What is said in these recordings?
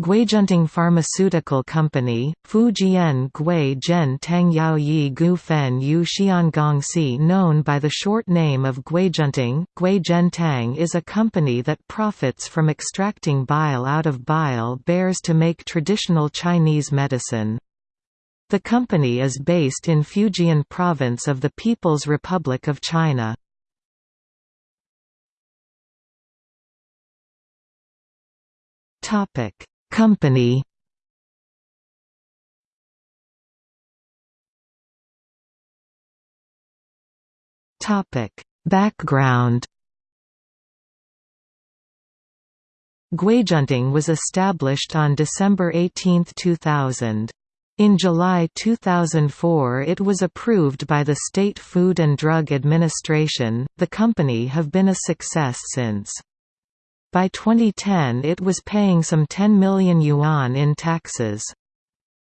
Guizhentang Pharmaceutical Company, Fujian Gui Zhen Tang Yao Yi Gu Fen Yu Xiangong Si known by the short name of Guizhentang, Gui Tang is a company that profits from extracting bile out of bile bears to make traditional Chinese medicine. The company is based in Fujian Province of the People's Republic of China. Topic Company Topic Background Guizhentang was established on December 18, 2000. In July 2004 it was approved by the State Food and Drug Administration. The company have been a success since. By 2010 it was paying some 10 million yuan in taxes.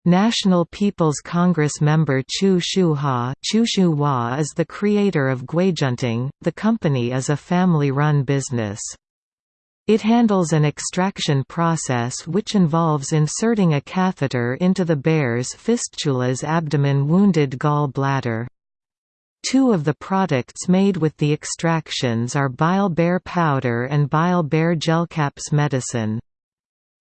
National People's Congress member Chu Shuhua is the creator of Guizhentang. The company is a family-run business. It handles an extraction process which involves inserting a catheter into the bear's fistula's abdomen wounded gall bladder. Two of the products made with the extractions are bile bear powder and bile bear gelcaps medicine.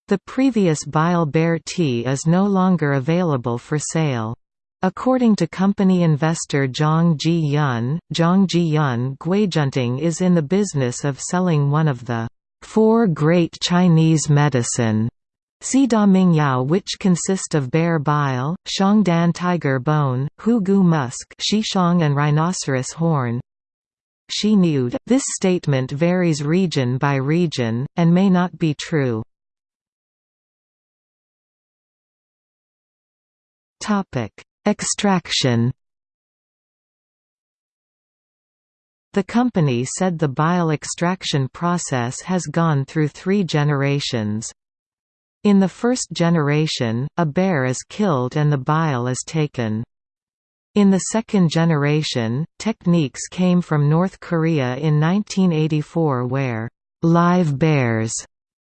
The previous bile bear tea is no longer available for sale. According to company investor Zhang Ji-yun, Zhang Ji-yun Guizhentang is in the business of selling one of the four great Chinese medicine Ming Yao which consist of bear bile, Shangdan tiger bone, Hugu musk Shishong and rhinoceros horn. She nude. This statement varies region by region, and may not be true. Extraction The company said the bile extraction process has gone through three generations. In the first generation, a bear is killed and the bile is taken. In the second generation, techniques came from North Korea in 1984 where live bears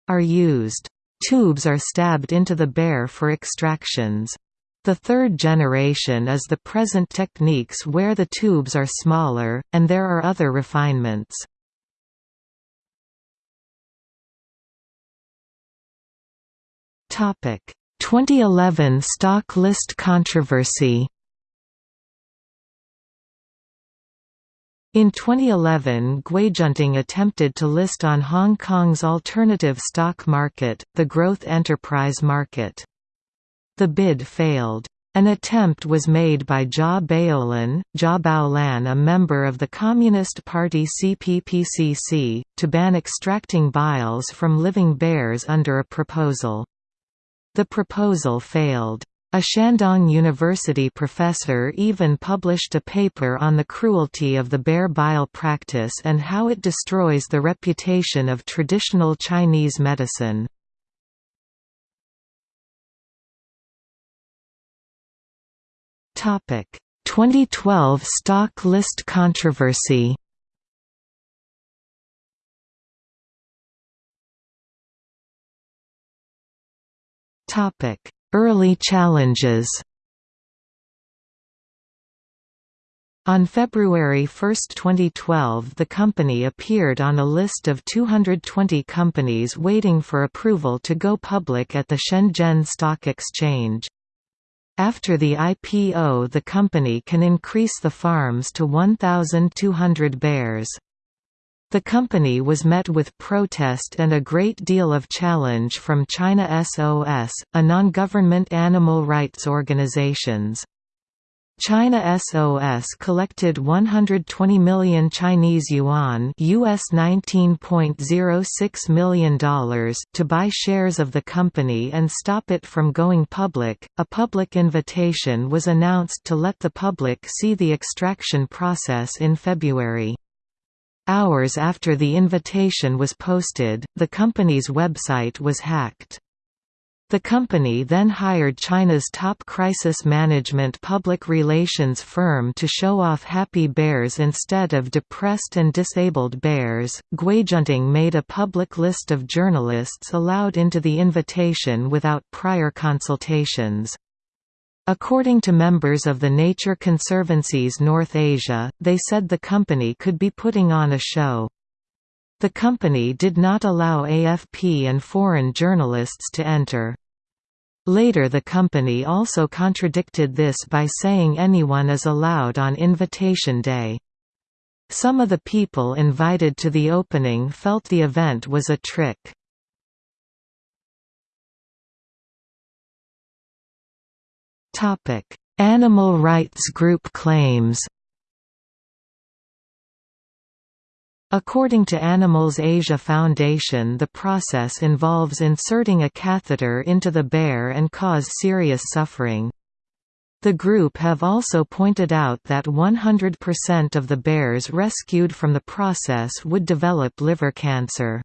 are used. Tubes are stabbed into the bear for extractions. The third generation is the present techniques where the tubes are smaller, and there are other refinements. 2011 stock list controversy In 2011 Guizhentang attempted to list on Hong Kong's alternative stock market, the Growth Enterprise Market. The bid failed. An attempt was made by Jia Baolin, Jia Baolan a member of the Communist Party CPPCC, to ban extracting biles from living bears under a proposal. The proposal failed. A Shandong University professor even published a paper on the cruelty of the bear bile practice and how it destroys the reputation of traditional Chinese medicine. Topic: 2012 stock list controversy. Early challenges. On February 1, 2012 the company appeared on a list of 220 companies waiting for approval to go public at the Shenzhen Stock Exchange. After the IPO the company can increase the farms to 1,200 bears. The company was met with protest and a great deal of challenge from China SOS, a non-government animal rights organizations. China SOS collected 120 million Chinese yuan US $19.06 million to buy shares of the company and stop it from going public. A public invitation was announced to let the public see the extraction process in February. Hours after the invitation was posted, the company's website was hacked. The company then hired China's top crisis management public relations firm to show off happy bears instead of depressed and disabled bears. Guizhentang made a public list of journalists allowed into the invitation without prior consultations. According to members of the Nature Conservancy's North Asia, they said the company could be putting on a show. The company did not allow AFP and foreign journalists to enter. Later the company also contradicted this by saying anyone is allowed on invitation day. Some of the people invited to the opening felt the event was a trick. Animal rights group claims According to Animals Asia Foundation the process involves inserting a catheter into the bear and cause serious suffering. The group have also pointed out that 100% of the bears rescued from the process would develop liver cancer.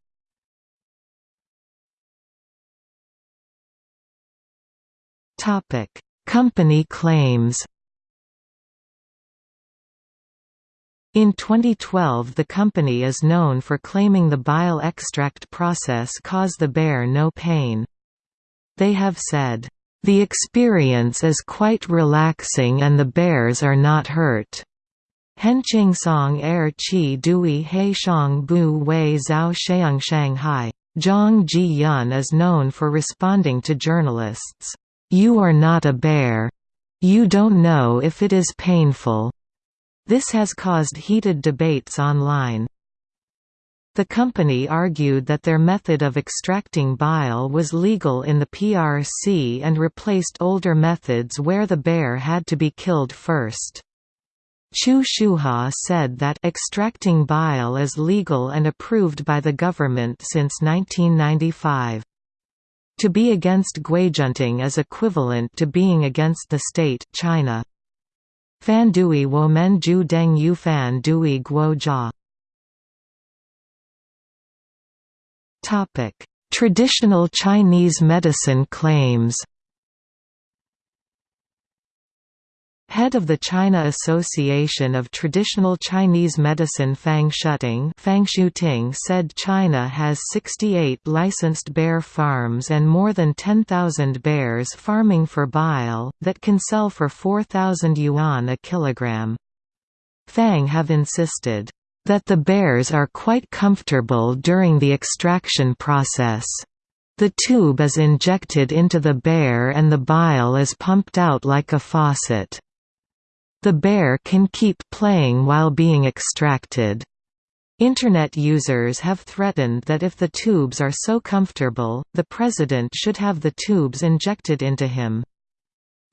Company claims In 2012 the company is known for claiming the bile extract process caused the bear no pain. They have said, "...the experience is quite relaxing and the bears are not hurt." Henqing Song Er Qi Dui He Shang Bu Wei Zhao Sheung Shanghai. Zhang Ji Yun is known for responding to journalists, "'You are not a bear. You don't know if it is painful. This has caused heated debates online. The company argued that their method of extracting bile was legal in the PRC and replaced older methods where the bear had to be killed first. Chu Shuhua said that extracting bile is legal and approved by the government since 1995. To be against guizhentang is equivalent to being against the state China. Fan Dui Wo Men Ju Deng Yu Fan Dui Guo Jia Topic: Traditional Chinese medicine claims Head of the China Association of Traditional Chinese Medicine Fang Shuting Fang Shuting said China has 68 licensed bear farms and more than 10,000 bears farming for bile, that can sell for 4,000 yuan a kilogram. Fang have insisted, "...that the bears are quite comfortable during the extraction process." The tube is injected into the bear and the bile is pumped out like a faucet. The bear can keep playing while being extracted. Internet users have threatened that if the tubes are so comfortable, the president should have the tubes injected into him.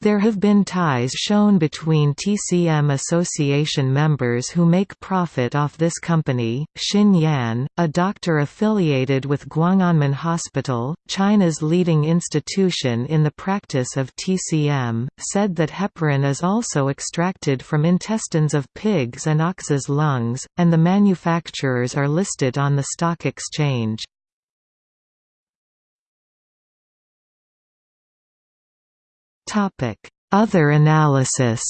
There have been ties shown between TCM Association members who make profit off this company. Xin Yan, a doctor affiliated with Guang'anmen Hospital, China's leading institution in the practice of TCM, said that heparin is also extracted from intestines of pigs and oxes' lungs, and the manufacturers are listed on the stock exchange. Other analysis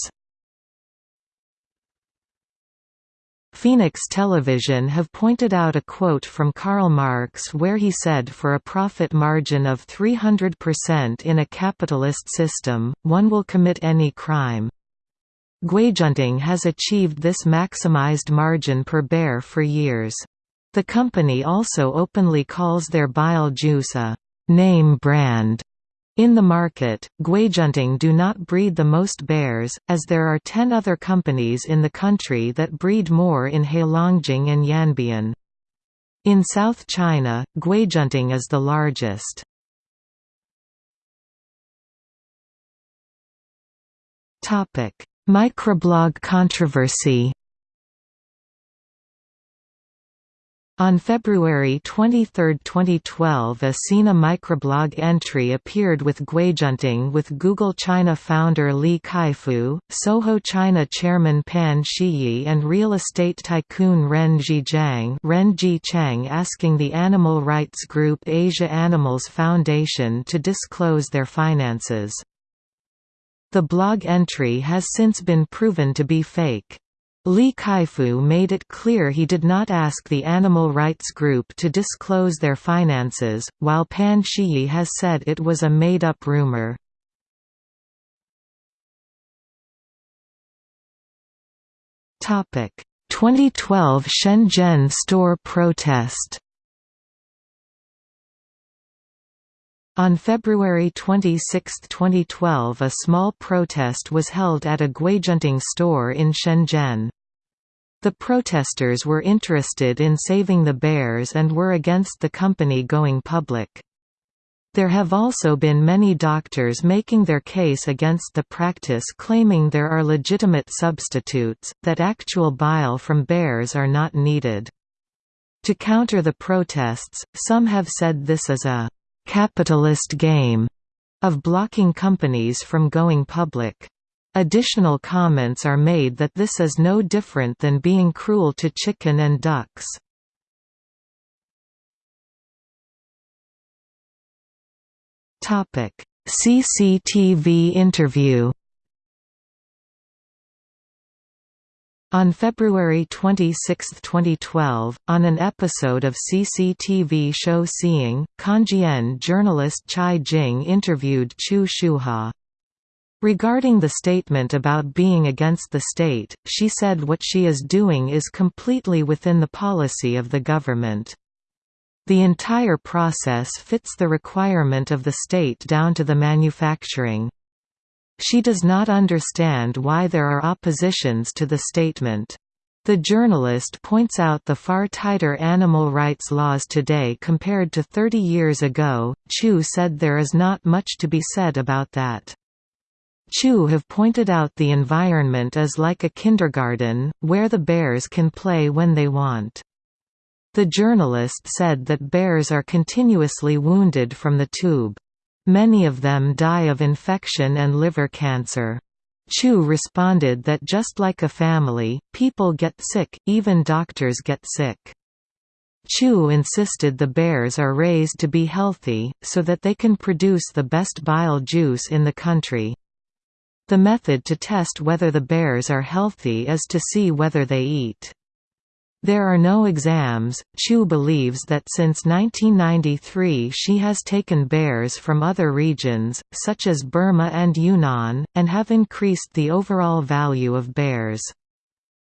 Phoenix Television have pointed out a quote from Karl Marx where he said for a profit margin of 300% in a capitalist system, one will commit any crime. Guizhentang has achieved this maximized margin per bear for years. The company also openly calls their bile juice a name brand in the market, Guizhentang do not breed the most bears, as there are ten other companies in the country that breed more in Heilongjiang and Yanbian. In South China, Guizhentang is the largest. Microblog controversy On February 23, 2012 a Sina microblog entry appeared with Guizhentang with Google China founder Li Kaifu, Soho China chairman Pan Shiyi and real estate tycoon Ren Zhiqiang Ren Chang asking the animal rights group Asia Animals Foundation to disclose their finances. The blog entry has since been proven to be fake. Li Kaifu made it clear he did not ask the animal rights group to disclose their finances, while Pan Shiyi has said it was a made-up rumor. Topic: 2012 Shenzhen store protest. On February 26, 2012 a small protest was held at a Guizhentang store in Shenzhen. The protesters were interested in saving the bears and were against the company going public. There have also been many doctors making their case against the practice claiming there are legitimate substitutes, that actual bile from bears are not needed. To counter the protests, some have said this is a capitalist game of blocking companies from going public. Additional comments are made that this is no different than being cruel to chicken and ducks. CCTV interview On February 26, 2012, on an episode of CCTV show Seeing, Kanjian journalist Chai Jing interviewed Chu Shuhua. Regarding the statement about being against the state, she said what she is doing is completely within the policy of the government. The entire process fits the requirement of the state down to the manufacturing. She does not understand why there are oppositions to the statement. The journalist points out the far tighter animal rights laws today compared to 30 years ago. Chu said there is not much to be said about that. Chu have pointed out the environment is like a kindergarten, where the bears can play when they want. The journalist said that bears are continuously wounded from the tube. Many of them die of infection and liver cancer. Chu responded that just like a family, people get sick, even doctors get sick. Chu insisted the bears are raised to be healthy, so that they can produce the best bile juice in the country. The method to test whether the bears are healthy is to see whether they eat. There are no exams. Chu believes that since 1993 she has taken bears from other regions, such as Burma and Yunnan, and have increased the overall value of bears.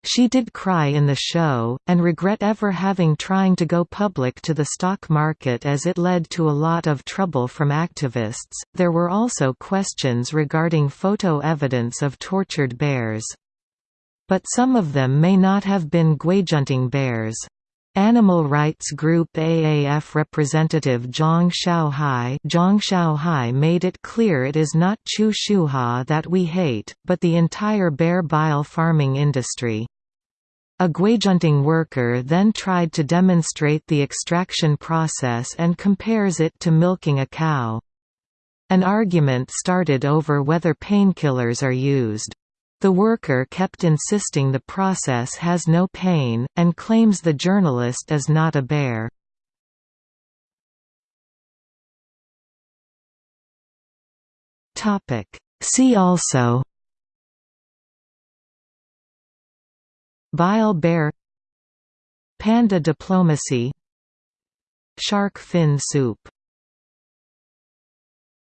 She did cry in the show, and regret ever having trying to go public to the stock market as it led to a lot of trouble from activists. There were also questions regarding photo evidence of tortured bears. But some of them may not have been guizhentang bears. Animal rights group AAF representative Zhang Xiaohai, Zhang Xiaohai made it clear it is not Chu Shuhua that we hate, but the entire bear bile farming industry. A guizhentang worker then tried to demonstrate the extraction process and compares it to milking a cow. An argument started over whether painkillers are used. The worker kept insisting the process has no pain, and claims the journalist is not a bear. See also Bile bear Panda diplomacy Shark fin soup